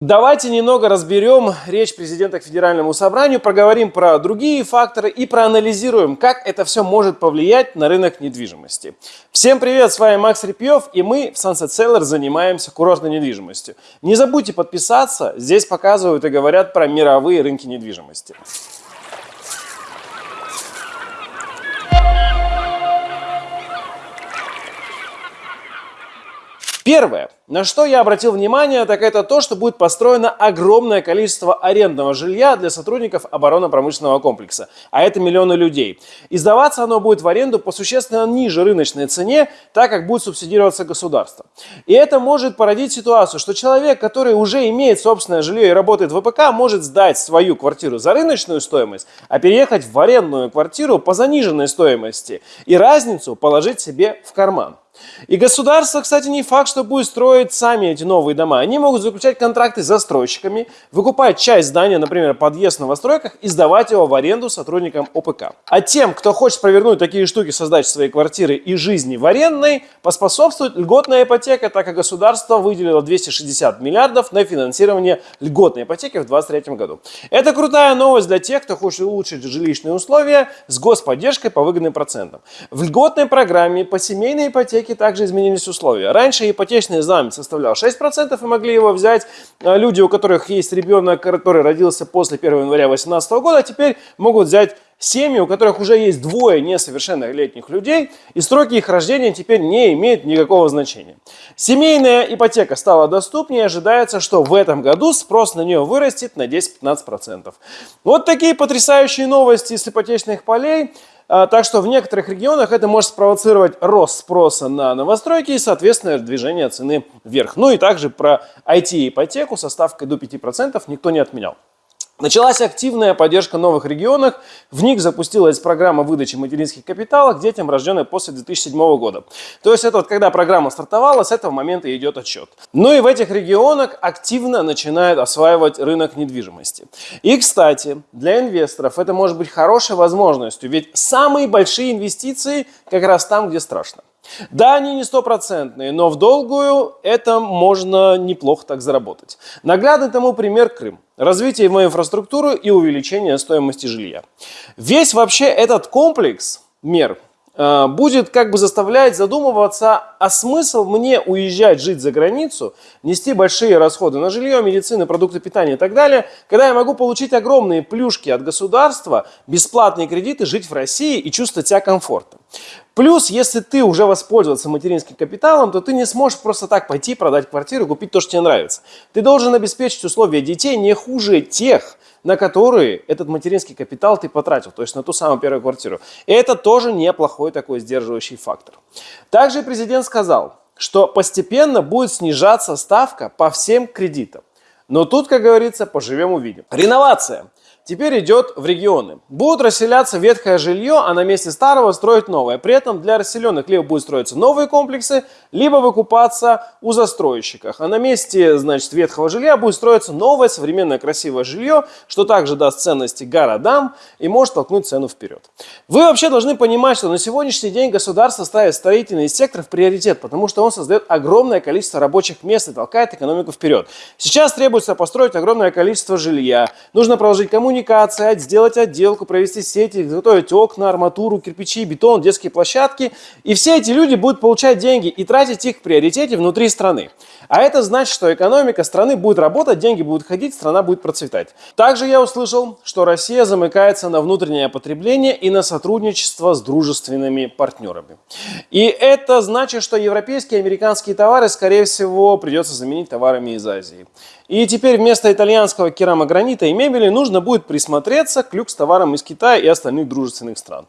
Давайте немного разберем речь президента к Федеральному собранию, проговорим про другие факторы и проанализируем, как это все может повлиять на рынок недвижимости. Всем привет, с вами Макс Репьев, и мы в Sunset Seller занимаемся курортной недвижимостью. Не забудьте подписаться, здесь показывают и говорят про мировые рынки недвижимости. Первое, на что я обратил внимание, так это то, что будет построено огромное количество арендного жилья для сотрудников оборонно-промышленного комплекса, а это миллионы людей. И сдаваться оно будет в аренду по существенно ниже рыночной цене, так как будет субсидироваться государство. И это может породить ситуацию, что человек, который уже имеет собственное жилье и работает в ВПК, может сдать свою квартиру за рыночную стоимость, а переехать в арендную квартиру по заниженной стоимости и разницу положить себе в карман. И государство, кстати, не факт, что будет строить сами эти новые дома. Они могут заключать контракты с застройщиками, выкупать часть здания, например, подъезд в новостройках и сдавать его в аренду сотрудникам ОПК. А тем, кто хочет провернуть такие штуки, создать свои квартиры и жизни в арендной, поспособствует льготная ипотека, так как государство выделило 260 миллиардов на финансирование льготной ипотеки в 2023 году. Это крутая новость для тех, кто хочет улучшить жилищные условия с господдержкой по выгодным процентам. В льготной программе по семейной ипотеке ипотеки также изменились условия. Раньше ипотечный займ составлял 6% и могли его взять а, люди, у которых есть ребенок, который родился после 1 января 2018 года, а теперь могут взять семьи, у которых уже есть двое несовершеннолетних людей, и сроки их рождения теперь не имеют никакого значения. Семейная ипотека стала доступнее, ожидается, что в этом году спрос на нее вырастет на 10-15%. Вот такие потрясающие новости с ипотечных полей. А, так что в некоторых регионах это может спровоцировать рост спроса на новостройки и, соответственно, движение цены вверх. Ну и также про IT-ипотеку со ставкой до 5% никто не отменял. Началась активная поддержка новых регионов. В них запустилась программа выдачи материнских капиталов детям, рожденным после 2007 года. То есть это вот когда программа стартовала, с этого момента идет отчет. Ну и в этих регионах активно начинают осваивать рынок недвижимости. И, кстати, для инвесторов это может быть хорошей возможностью, ведь самые большие инвестиции как раз там, где страшно. Да, они не стопроцентные, но в долгую это можно неплохо так заработать. Наглядный тому пример Крым. Развитие его инфраструктуры и увеличение стоимости жилья. Весь вообще этот комплекс мер будет как бы заставлять задумываться, а смысл мне уезжать жить за границу, нести большие расходы на жилье, медицину, продукты питания и так далее, когда я могу получить огромные плюшки от государства, бесплатные кредиты, жить в России и чувствовать себя комфортно. Плюс, если ты уже воспользовался материнским капиталом, то ты не сможешь просто так пойти продать квартиру купить то, что тебе нравится. Ты должен обеспечить условия детей не хуже тех, на которые этот материнский капитал ты потратил, то есть на ту самую первую квартиру. Это тоже неплохой такой сдерживающий фактор. Также президент сказал, что постепенно будет снижаться ставка по всем кредитам. Но тут, как говорится, поживем увидим. Реновация теперь идет в регионы. Будут расселяться ветхое жилье, а на месте старого строить новое. При этом для расселенных либо будут строиться новые комплексы, либо выкупаться у застройщиков. А на месте, значит, ветхого жилья будет строиться новое, современное, красивое жилье, что также даст ценности городам и может толкнуть цену вперед. Вы вообще должны понимать, что на сегодняшний день государство ставит строительный сектор в приоритет, потому что он создает огромное количество рабочих мест и толкает экономику вперед. Сейчас требуется построить огромное количество жилья. Нужно проложить коммуникацию коммуникации, сделать отделку, провести сети, изготовить окна, арматуру, кирпичи, бетон, детские площадки. И все эти люди будут получать деньги и тратить их в приоритете внутри страны. А это значит, что экономика страны будет работать, деньги будут ходить, страна будет процветать. Также я услышал, что Россия замыкается на внутреннее потребление и на сотрудничество с дружественными партнерами. И это значит, что европейские и американские товары, скорее всего, придется заменить товарами из Азии. И теперь вместо итальянского керамогранита и мебели нужно будет присмотреться к люкс-товарам из Китая и остальных дружественных стран.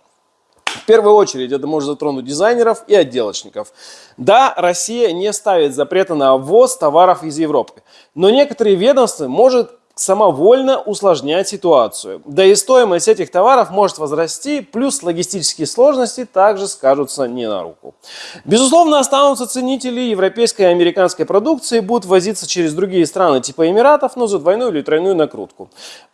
В первую очередь это может затронуть дизайнеров и отделочников. Да, Россия не ставит запрета на ввоз товаров из Европы, но некоторые ведомства может самовольно усложнять ситуацию. Да и стоимость этих товаров может возрасти, плюс логистические сложности также скажутся не на руку. Безусловно, останутся ценители европейской и американской продукции, будут возиться через другие страны типа Эмиратов, но за двойную или тройную накрутку.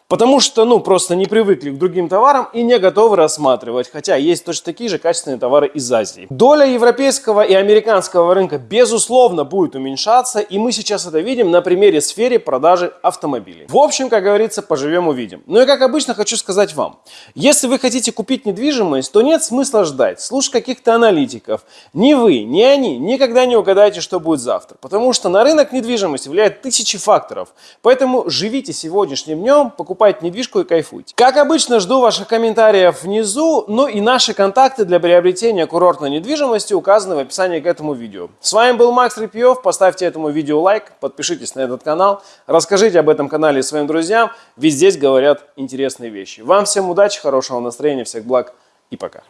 Потому что, ну, просто не привыкли к другим товарам и не готовы рассматривать, хотя есть точно такие же качественные товары из Азии. Доля европейского и американского рынка, безусловно, будет уменьшаться, и мы сейчас это видим на примере сферы продажи автомобилей. В общем, как говорится, поживем увидим. Ну и как обычно хочу сказать вам, если вы хотите купить недвижимость, то нет смысла ждать, слушать каких-то аналитиков. Ни вы, ни они никогда не угадаете, что будет завтра, потому что на рынок недвижимости влияет тысячи факторов. Поэтому живите сегодняшним днем, покупайте недвижку и кайфуйте. Как обычно, жду ваших комментариев внизу, ну и наши контакты для приобретения курортной недвижимости указаны в описании к этому видео. С вами был Макс Репьев, поставьте этому видео лайк, подпишитесь на этот канал, расскажите об этом канале своим друзьям, ведь здесь говорят интересные вещи. Вам всем удачи, хорошего настроения, всех благ и пока.